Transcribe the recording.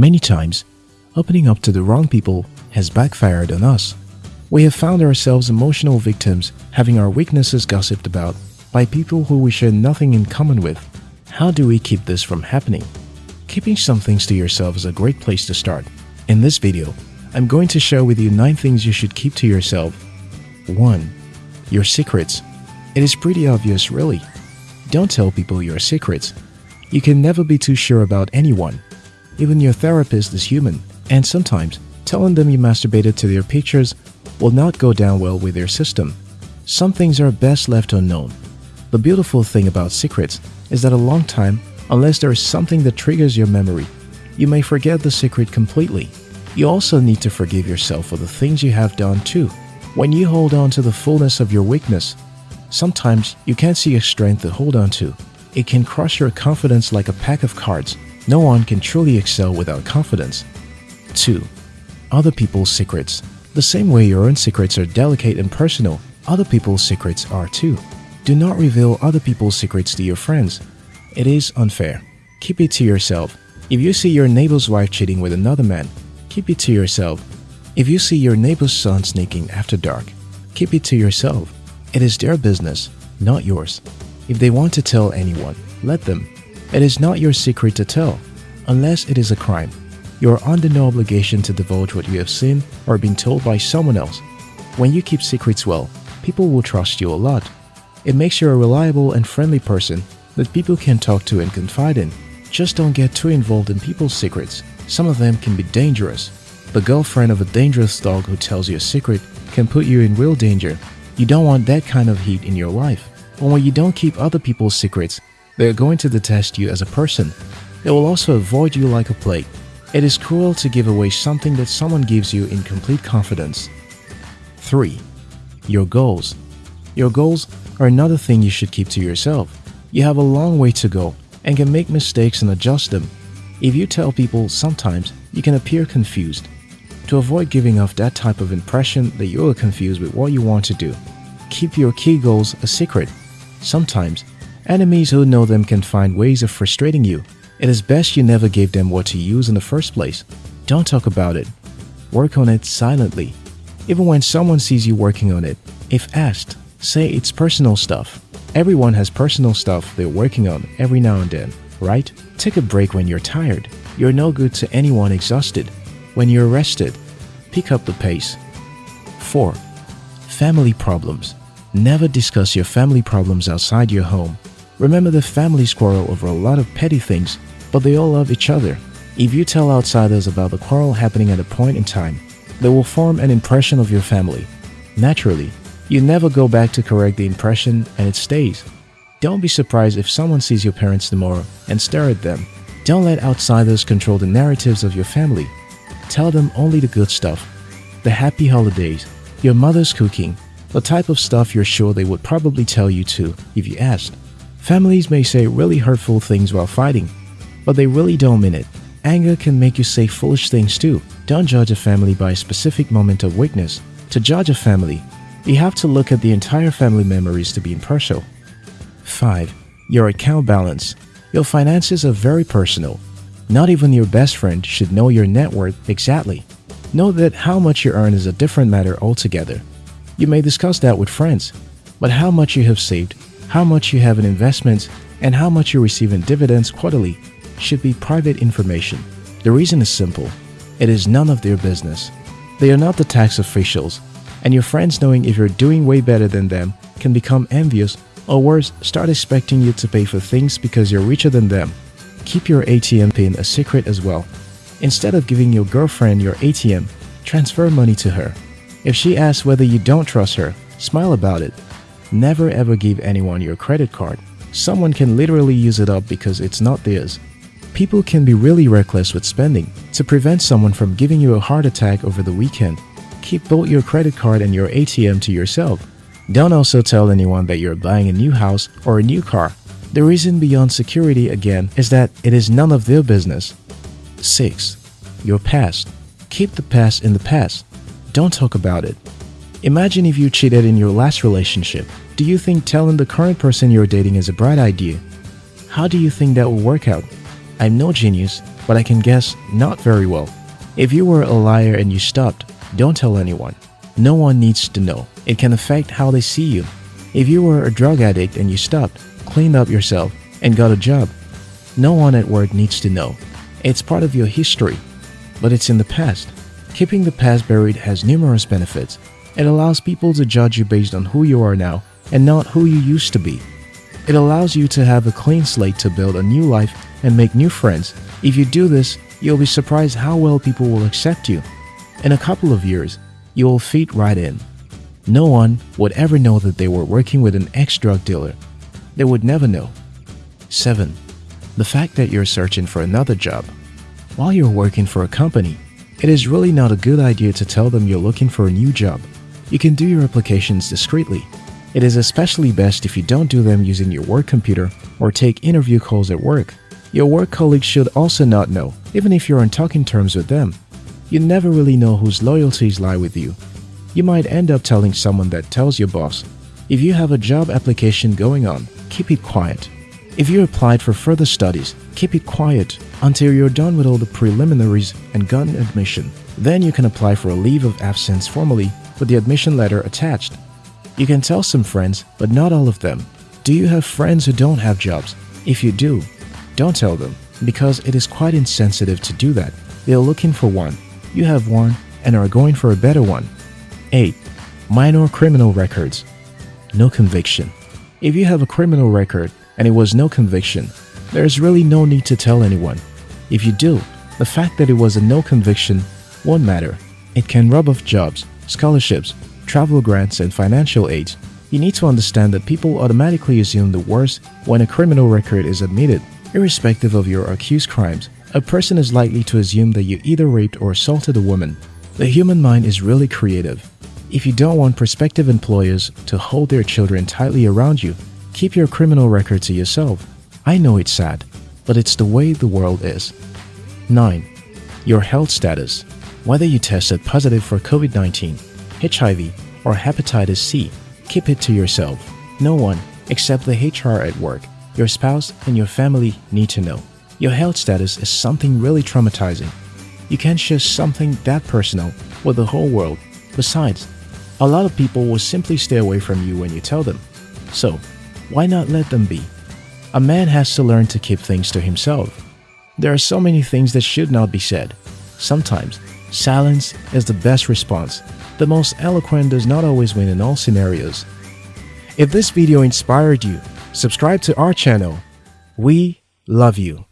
Many times, opening up to the wrong people has backfired on us. We have found ourselves emotional victims having our weaknesses gossiped about by people who we share nothing in common with. How do we keep this from happening? Keeping some things to yourself is a great place to start. In this video, I'm going to share with you 9 things you should keep to yourself. 1. Your secrets. It is pretty obvious really. Don't tell people your secrets. You can never be too sure about anyone. Even your therapist is human, and sometimes telling them you masturbated to their pictures will not go down well with their system. Some things are best left unknown. The beautiful thing about secrets is that a long time, unless there is something that triggers your memory, you may forget the secret completely. You also need to forgive yourself for the things you have done too. When you hold on to the fullness of your weakness, sometimes you can't see a strength to hold on to. It can crush your confidence like a pack of cards. No one can truly excel without confidence. 2. Other people's secrets. The same way your own secrets are delicate and personal, other people's secrets are too. Do not reveal other people's secrets to your friends. It is unfair. Keep it to yourself. If you see your neighbor's wife cheating with another man, keep it to yourself. If you see your neighbor's son sneaking after dark, keep it to yourself. It is their business, not yours. If they want to tell anyone, let them. It is not your secret to tell, unless it is a crime. You are under no obligation to divulge what you have seen or been told by someone else. When you keep secrets well, people will trust you a lot. It makes you a reliable and friendly person that people can talk to and confide in. Just don't get too involved in people's secrets. Some of them can be dangerous. The girlfriend of a dangerous dog who tells you a secret can put you in real danger. You don't want that kind of heat in your life. But when you don't keep other people's secrets, they are going to detest you as a person. They will also avoid you like a plague. It is cruel to give away something that someone gives you in complete confidence. 3. Your goals. Your goals are another thing you should keep to yourself. You have a long way to go and can make mistakes and adjust them. If you tell people sometimes, you can appear confused. To avoid giving off that type of impression that you are confused with what you want to do, keep your key goals a secret. Sometimes, enemies who know them can find ways of frustrating you. It is best you never gave them what to use in the first place. Don't talk about it. Work on it silently. Even when someone sees you working on it, if asked, say it's personal stuff. Everyone has personal stuff they're working on every now and then, right? Take a break when you're tired. You're no good to anyone exhausted. When you're rested, pick up the pace. 4. Family problems. Never discuss your family problems outside your home. Remember the families quarrel over a lot of petty things, but they all love each other. If you tell outsiders about the quarrel happening at a point in time, they will form an impression of your family. Naturally, you never go back to correct the impression and it stays. Don't be surprised if someone sees your parents tomorrow and stare at them. Don't let outsiders control the narratives of your family. Tell them only the good stuff. The happy holidays, your mother's cooking, the type of stuff you're sure they would probably tell you to if you asked. Families may say really hurtful things while fighting, but they really don't mean it. Anger can make you say foolish things too. Don't judge a family by a specific moment of weakness. To judge a family, you have to look at the entire family memories to be impartial. 5. Your account balance. Your finances are very personal. Not even your best friend should know your net worth exactly. Know that how much you earn is a different matter altogether. You may discuss that with friends, but how much you have saved, how much you have in investments, and how much you receive in dividends quarterly should be private information. The reason is simple. It is none of their business. They are not the tax officials, and your friends knowing if you're doing way better than them can become envious or worse, start expecting you to pay for things because you're richer than them. Keep your ATM pin a secret as well. Instead of giving your girlfriend your ATM, transfer money to her. If she asks whether you don't trust her, smile about it. Never ever give anyone your credit card. Someone can literally use it up because it's not theirs. People can be really reckless with spending. To prevent someone from giving you a heart attack over the weekend, keep both your credit card and your ATM to yourself. Don't also tell anyone that you're buying a new house or a new car. The reason beyond security again is that it is none of their business. 6. Your past. Keep the past in the past. Don't talk about it. Imagine if you cheated in your last relationship. Do you think telling the current person you're dating is a bright idea? How do you think that will work out? I'm no genius, but I can guess not very well. If you were a liar and you stopped, don't tell anyone. No one needs to know. It can affect how they see you. If you were a drug addict and you stopped, cleaned up yourself, and got a job, no one at work needs to know. It's part of your history, but it's in the past. Keeping the past buried has numerous benefits. It allows people to judge you based on who you are now and not who you used to be. It allows you to have a clean slate to build a new life and make new friends. If you do this, you'll be surprised how well people will accept you. In a couple of years, you will fit right in. No one would ever know that they were working with an ex-drug dealer. They would never know. 7. The fact that you're searching for another job. While you're working for a company, it is really not a good idea to tell them you're looking for a new job. You can do your applications discreetly. It is especially best if you don't do them using your work computer or take interview calls at work. Your work colleagues should also not know, even if you're on talking terms with them. You never really know whose loyalties lie with you. You might end up telling someone that tells your boss. If you have a job application going on, keep it quiet. If you applied for further studies, keep it quiet until you're done with all the preliminaries and gotten admission. Then you can apply for a leave of absence formally with the admission letter attached. You can tell some friends, but not all of them. Do you have friends who don't have jobs? If you do, don't tell them because it is quite insensitive to do that. They are looking for one. You have one and are going for a better one. 8. Minor criminal records. No conviction. If you have a criminal record and it was no conviction, there is really no need to tell anyone. If you do, the fact that it was a no conviction won't matter. It can rub off jobs, scholarships, travel grants, and financial aid, You need to understand that people automatically assume the worst when a criminal record is admitted. Irrespective of your accused crimes, a person is likely to assume that you either raped or assaulted a woman. The human mind is really creative. If you don't want prospective employers to hold their children tightly around you, keep your criminal record to yourself. I know it's sad, but it's the way the world is. 9. Your health status. Whether you tested positive for COVID-19, HIV, or hepatitis C, keep it to yourself. No one, except the HR at work, your spouse, and your family need to know. Your health status is something really traumatizing. You can't share something that personal with the whole world. Besides, a lot of people will simply stay away from you when you tell them. So, why not let them be? A man has to learn to keep things to himself. There are so many things that should not be said. Sometimes, silence is the best response. The most eloquent does not always win in all scenarios. If this video inspired you, subscribe to our channel. We love you.